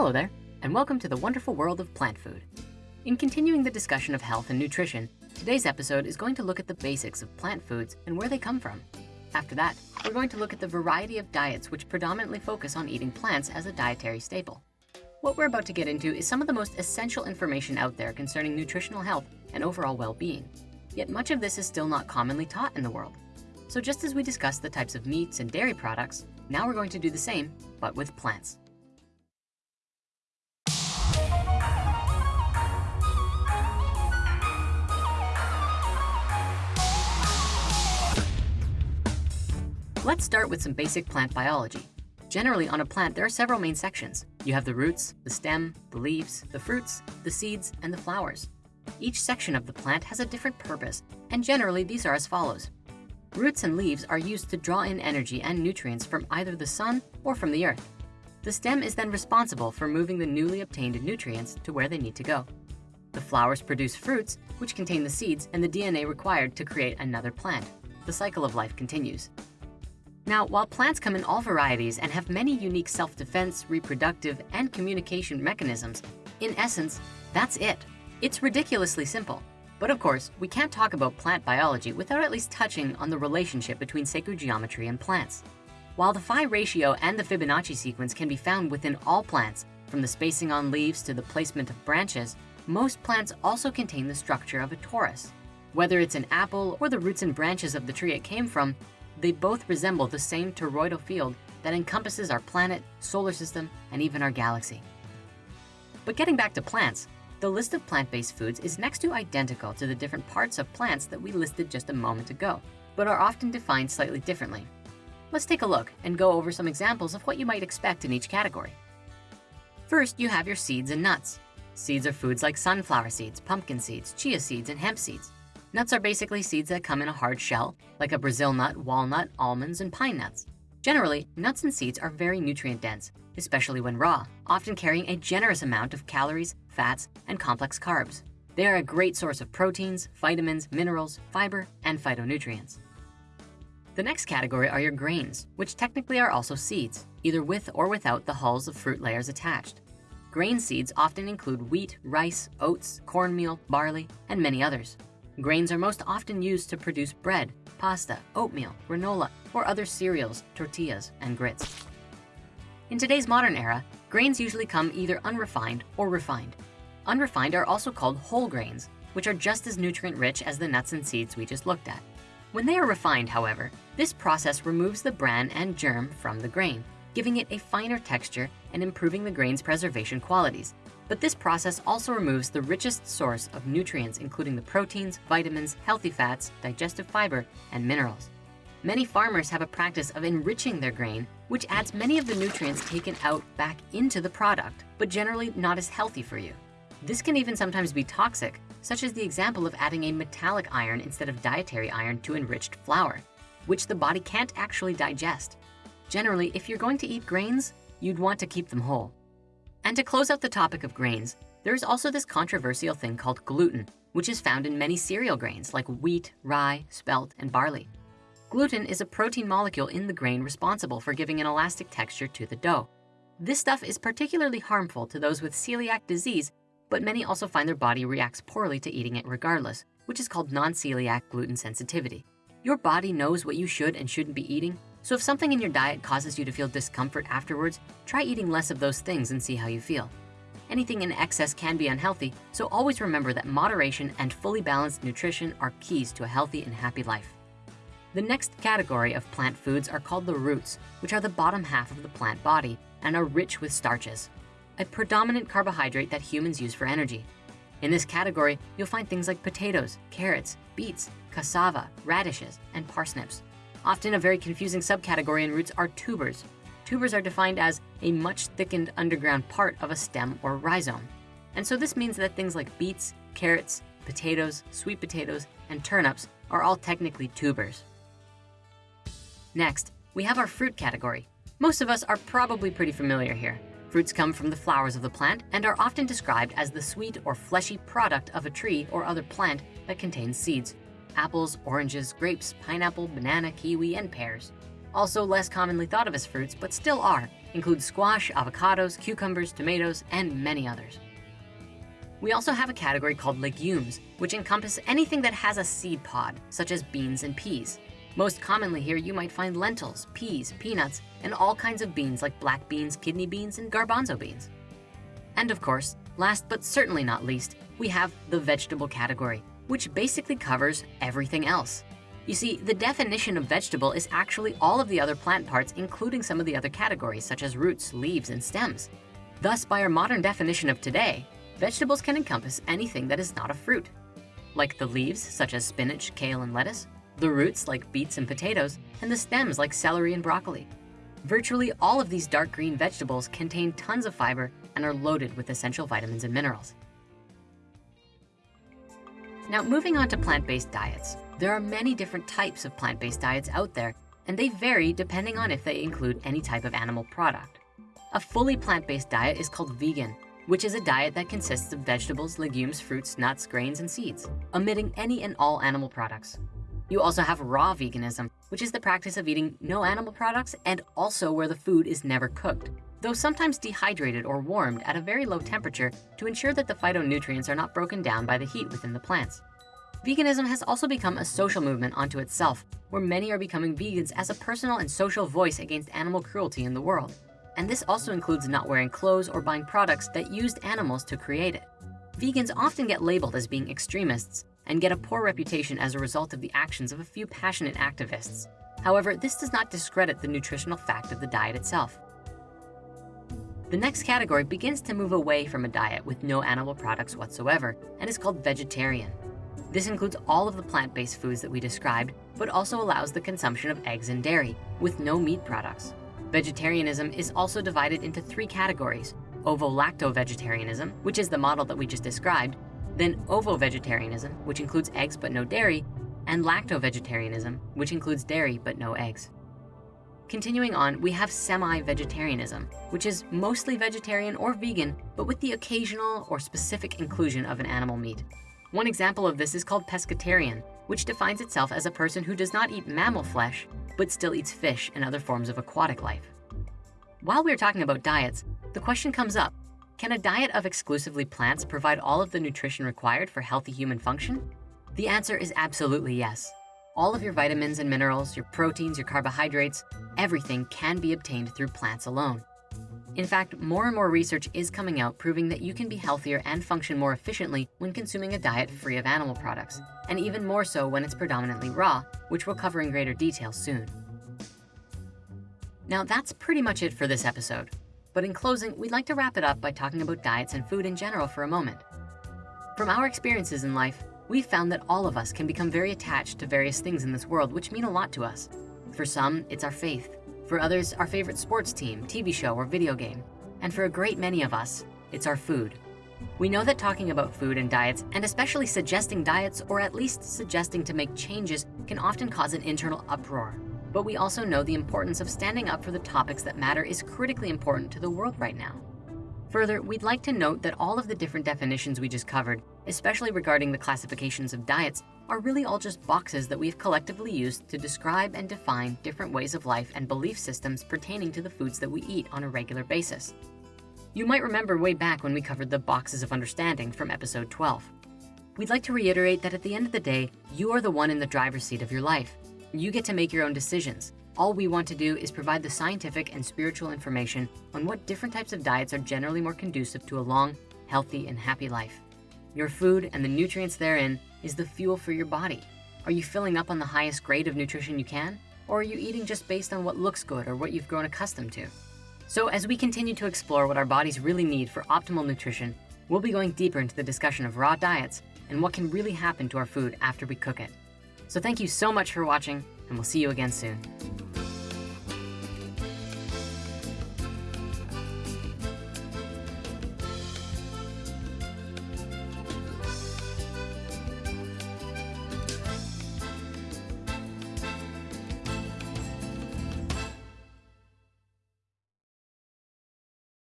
Hello there, and welcome to the wonderful world of plant food. In continuing the discussion of health and nutrition, today's episode is going to look at the basics of plant foods and where they come from. After that, we're going to look at the variety of diets which predominantly focus on eating plants as a dietary staple. What we're about to get into is some of the most essential information out there concerning nutritional health and overall well-being. Yet much of this is still not commonly taught in the world. So just as we discussed the types of meats and dairy products, now we're going to do the same, but with plants. Let's start with some basic plant biology. Generally on a plant, there are several main sections. You have the roots, the stem, the leaves, the fruits, the seeds, and the flowers. Each section of the plant has a different purpose, and generally these are as follows. Roots and leaves are used to draw in energy and nutrients from either the sun or from the earth. The stem is then responsible for moving the newly obtained nutrients to where they need to go. The flowers produce fruits, which contain the seeds and the DNA required to create another plant. The cycle of life continues. Now, while plants come in all varieties and have many unique self-defense, reproductive, and communication mechanisms, in essence, that's it. It's ridiculously simple. But of course, we can't talk about plant biology without at least touching on the relationship between sacred geometry and plants. While the phi ratio and the Fibonacci sequence can be found within all plants, from the spacing on leaves to the placement of branches, most plants also contain the structure of a torus. Whether it's an apple or the roots and branches of the tree it came from, they both resemble the same toroidal field that encompasses our planet, solar system, and even our galaxy. But getting back to plants, the list of plant-based foods is next to identical to the different parts of plants that we listed just a moment ago, but are often defined slightly differently. Let's take a look and go over some examples of what you might expect in each category. First, you have your seeds and nuts. Seeds are foods like sunflower seeds, pumpkin seeds, chia seeds, and hemp seeds. Nuts are basically seeds that come in a hard shell, like a Brazil nut, walnut, almonds, and pine nuts. Generally, nuts and seeds are very nutrient dense, especially when raw, often carrying a generous amount of calories, fats, and complex carbs. They are a great source of proteins, vitamins, minerals, fiber, and phytonutrients. The next category are your grains, which technically are also seeds, either with or without the hulls of fruit layers attached. Grain seeds often include wheat, rice, oats, cornmeal, barley, and many others. Grains are most often used to produce bread, pasta, oatmeal, granola, or other cereals, tortillas, and grits. In today's modern era, grains usually come either unrefined or refined. Unrefined are also called whole grains, which are just as nutrient rich as the nuts and seeds we just looked at. When they are refined, however, this process removes the bran and germ from the grain, giving it a finer texture and improving the grain's preservation qualities, but this process also removes the richest source of nutrients, including the proteins, vitamins, healthy fats, digestive fiber, and minerals. Many farmers have a practice of enriching their grain, which adds many of the nutrients taken out back into the product, but generally not as healthy for you. This can even sometimes be toxic, such as the example of adding a metallic iron instead of dietary iron to enriched flour, which the body can't actually digest. Generally, if you're going to eat grains, you'd want to keep them whole. And to close out the topic of grains, there's also this controversial thing called gluten, which is found in many cereal grains like wheat, rye, spelt, and barley. Gluten is a protein molecule in the grain responsible for giving an elastic texture to the dough. This stuff is particularly harmful to those with celiac disease, but many also find their body reacts poorly to eating it regardless, which is called non-celiac gluten sensitivity. Your body knows what you should and shouldn't be eating, so if something in your diet causes you to feel discomfort afterwards, try eating less of those things and see how you feel. Anything in excess can be unhealthy, so always remember that moderation and fully balanced nutrition are keys to a healthy and happy life. The next category of plant foods are called the roots, which are the bottom half of the plant body and are rich with starches, a predominant carbohydrate that humans use for energy. In this category, you'll find things like potatoes, carrots, beets, cassava, radishes, and parsnips. Often a very confusing subcategory in roots are tubers. Tubers are defined as a much thickened underground part of a stem or rhizome. And so this means that things like beets, carrots, potatoes, sweet potatoes, and turnips are all technically tubers. Next, we have our fruit category. Most of us are probably pretty familiar here. Fruits come from the flowers of the plant and are often described as the sweet or fleshy product of a tree or other plant that contains seeds apples, oranges, grapes, pineapple, banana, kiwi, and pears. Also less commonly thought of as fruits, but still are, include squash, avocados, cucumbers, tomatoes, and many others. We also have a category called legumes, which encompass anything that has a seed pod, such as beans and peas. Most commonly here, you might find lentils, peas, peanuts, and all kinds of beans like black beans, kidney beans, and garbanzo beans. And of course, last but certainly not least, we have the vegetable category, which basically covers everything else. You see, the definition of vegetable is actually all of the other plant parts, including some of the other categories, such as roots, leaves, and stems. Thus, by our modern definition of today, vegetables can encompass anything that is not a fruit, like the leaves, such as spinach, kale, and lettuce, the roots like beets and potatoes, and the stems like celery and broccoli. Virtually all of these dark green vegetables contain tons of fiber and are loaded with essential vitamins and minerals. Now, moving on to plant-based diets. There are many different types of plant-based diets out there, and they vary depending on if they include any type of animal product. A fully plant-based diet is called vegan, which is a diet that consists of vegetables, legumes, fruits, nuts, grains, and seeds, omitting any and all animal products. You also have raw veganism, which is the practice of eating no animal products and also where the food is never cooked, though sometimes dehydrated or warmed at a very low temperature to ensure that the phytonutrients are not broken down by the heat within the plants. Veganism has also become a social movement unto itself, where many are becoming vegans as a personal and social voice against animal cruelty in the world. And this also includes not wearing clothes or buying products that used animals to create it. Vegans often get labeled as being extremists, and get a poor reputation as a result of the actions of a few passionate activists. However, this does not discredit the nutritional fact of the diet itself. The next category begins to move away from a diet with no animal products whatsoever and is called vegetarian. This includes all of the plant-based foods that we described, but also allows the consumption of eggs and dairy with no meat products. Vegetarianism is also divided into three categories, ovo-lacto-vegetarianism, which is the model that we just described, then ovo-vegetarianism, which includes eggs but no dairy, and lacto-vegetarianism, which includes dairy but no eggs. Continuing on, we have semi-vegetarianism, which is mostly vegetarian or vegan, but with the occasional or specific inclusion of an animal meat. One example of this is called pescatarian, which defines itself as a person who does not eat mammal flesh, but still eats fish and other forms of aquatic life. While we're talking about diets, the question comes up, can a diet of exclusively plants provide all of the nutrition required for healthy human function? The answer is absolutely yes. All of your vitamins and minerals, your proteins, your carbohydrates, everything can be obtained through plants alone. In fact, more and more research is coming out proving that you can be healthier and function more efficiently when consuming a diet free of animal products, and even more so when it's predominantly raw, which we'll cover in greater detail soon. Now that's pretty much it for this episode. But in closing, we'd like to wrap it up by talking about diets and food in general for a moment. From our experiences in life, we've found that all of us can become very attached to various things in this world which mean a lot to us. For some, it's our faith. For others, our favorite sports team, TV show, or video game. And for a great many of us, it's our food. We know that talking about food and diets, and especially suggesting diets, or at least suggesting to make changes, can often cause an internal uproar but we also know the importance of standing up for the topics that matter is critically important to the world right now. Further, we'd like to note that all of the different definitions we just covered, especially regarding the classifications of diets, are really all just boxes that we've collectively used to describe and define different ways of life and belief systems pertaining to the foods that we eat on a regular basis. You might remember way back when we covered the boxes of understanding from episode 12. We'd like to reiterate that at the end of the day, you are the one in the driver's seat of your life. You get to make your own decisions. All we want to do is provide the scientific and spiritual information on what different types of diets are generally more conducive to a long, healthy, and happy life. Your food and the nutrients therein is the fuel for your body. Are you filling up on the highest grade of nutrition you can? Or are you eating just based on what looks good or what you've grown accustomed to? So as we continue to explore what our bodies really need for optimal nutrition, we'll be going deeper into the discussion of raw diets and what can really happen to our food after we cook it. So thank you so much for watching and we'll see you again soon.